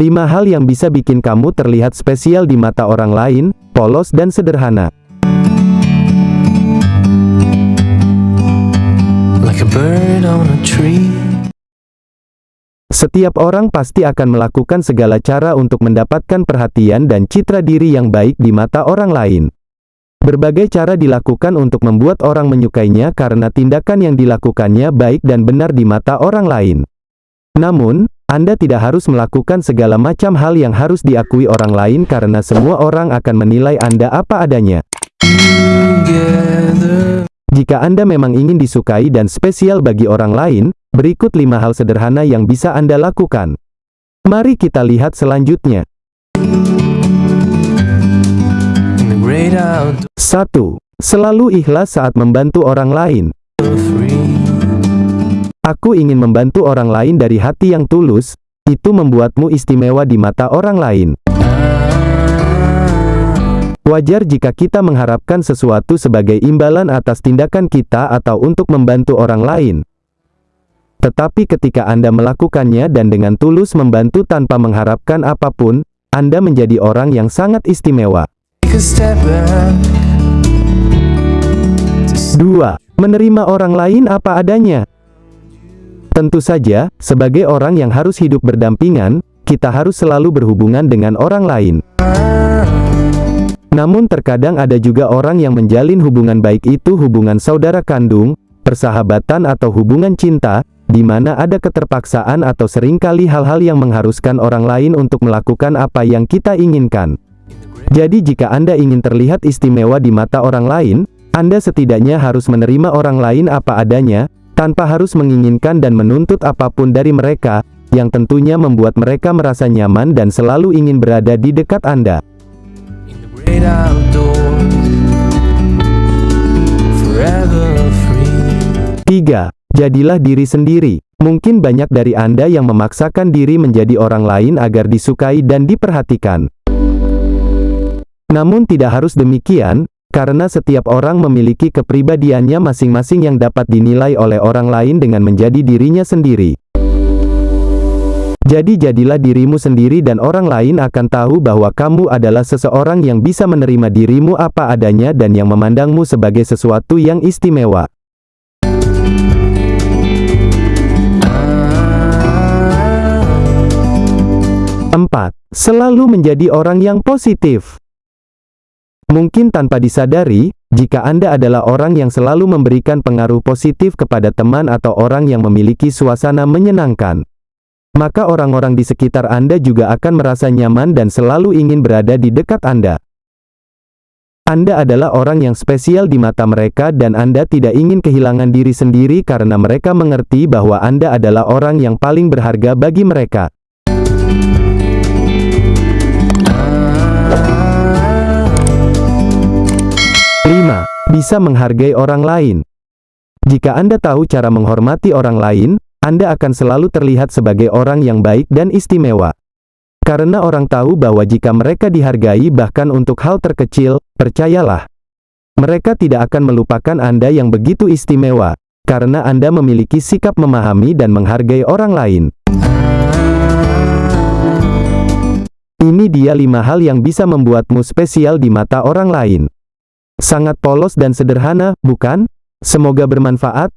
Lima hal yang bisa bikin kamu terlihat spesial di mata orang lain, polos dan sederhana. like a bird on a tree. Setiap orang pasti akan melakukan segala cara untuk mendapatkan perhatian dan citra diri yang baik di mata orang lain. Berbagai cara dilakukan untuk membuat orang menyukainya karena tindakan yang dilakukannya baik dan benar di mata orang lain. Namun, Anda tidak harus melakukan segala macam hal yang harus diakui orang lain karena semua orang akan menilai Anda apa adanya. Jika Anda memang ingin disukai dan spesial bagi orang lain, berikut lima hal sederhana yang bisa Anda lakukan. Mari kita lihat selanjutnya. 1. Selalu ikhlas saat membantu orang lain. Aku ingin membantu orang lain dari hati yang tulus, itu membuatmu istimewa di mata orang lain. Wajar jika kita mengharapkan sesuatu sebagai imbalan atas tindakan kita atau untuk membantu orang lain. Tetapi ketika Anda melakukannya dan dengan tulus membantu tanpa mengharapkan apa pun, Anda menjadi orang yang sangat istimewa. 2. Menerima orang lain apa adanya. Tentu saja, sebagai orang yang harus hidup berdampingan, kita harus selalu berhubungan dengan orang lain. Namun terkadang ada juga orang yang menjalin hubungan baik itu hubungan saudara kandung, persahabatan atau hubungan cinta, di mana ada keterpaksaan atau sering kali hal-hal yang mengharuskan orang lain untuk melakukan apa yang kita inginkan. Jadi jika Anda ingin terlihat istimewa di mata orang lain, Anda setidaknya harus menerima orang lain apa adanya, tanpa harus menginginkan dan menuntut apa pun dari mereka, yang tentunya membuat mereka merasa nyaman dan selalu ingin berada di dekat Anda. 3. Jadilah diri sendiri. Mungkin banyak dari Anda yang memaksakan diri menjadi orang lain agar disukai dan diperhatikan. Namun tidak harus demikian, karena setiap orang memiliki kepribadiannya masing-masing yang dapat dinilai oleh orang lain dengan menjadi dirinya sendiri. Jadi jadilah dirimu sendiri dan orang lain akan tahu bahwa kamu adalah seseorang yang bisa menerima dirimu apa adanya dan yang memandangmu sebagai sesuatu yang istimewa. 4. Selalu menjadi orang yang positif. Mungkin tanpa disadari, jika Anda adalah orang yang selalu memberikan pengaruh positif kepada teman atau orang yang memiliki suasana menyenangkan, maka orang-orang di sekitar Anda juga akan merasa nyaman dan selalu ingin berada di dekat Anda. Anda adalah orang yang spesial di mata mereka dan Anda tidak ingin kehilangan diri sendiri karena mereka mengerti bahwa Anda adalah orang yang paling berharga bagi mereka. 5. Bisa menghargai orang lain. Jika Anda tahu cara menghormati orang lain, Anda akan selalu terlihat sebagai orang yang baik dan istimewa. Karena orang tahu bahwa jika mereka dihargai bahkan untuk hal terkecil, percayalah. Mereka tidak akan melupakan Anda yang begitu istimewa, karena Anda memiliki sikap memahami dan menghargai orang lain. Ini dia lima hal yang bisa membuatmu spesial di mata orang lain. Sangat polos dan sederhana, bukan? Semoga bermanfaat.